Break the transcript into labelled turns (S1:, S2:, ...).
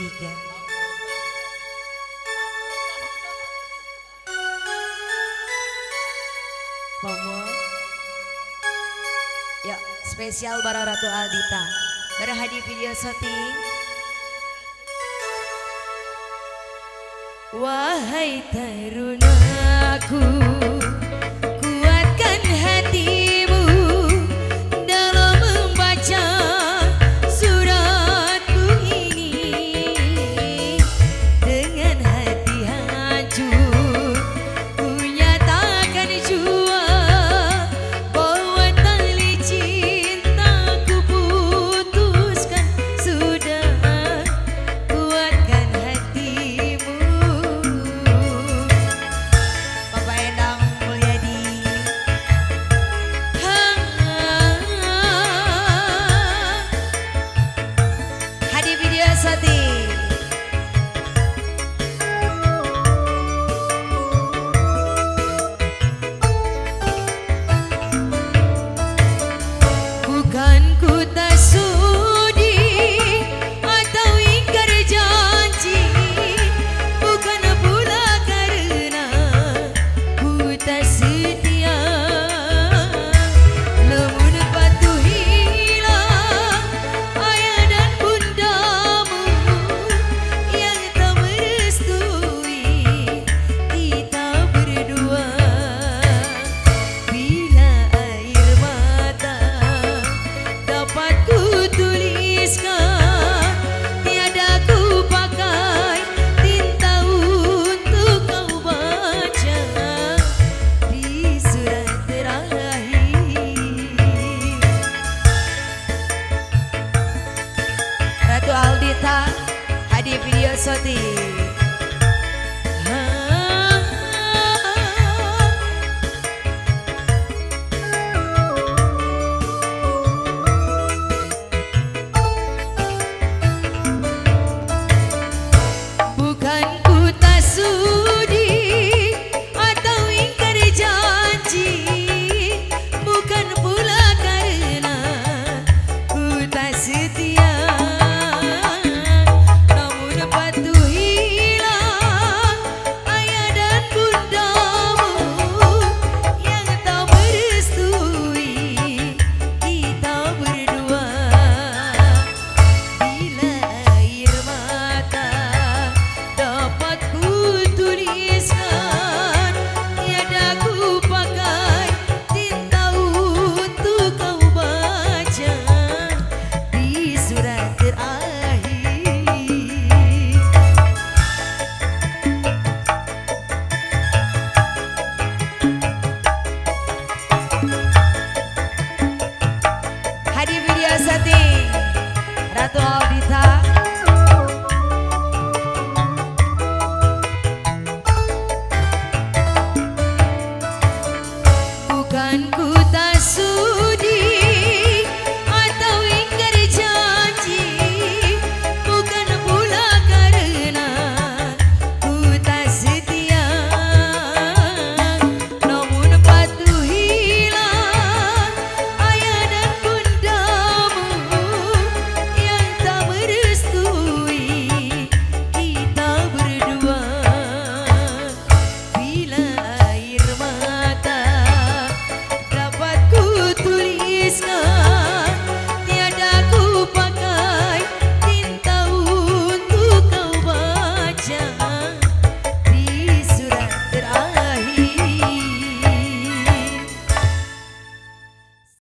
S1: ketiga. Pomo. Ya, spesial Bara Ratu Aldita. Berhadi video syuting. Wahai tarunaku Sarasvati. Marita.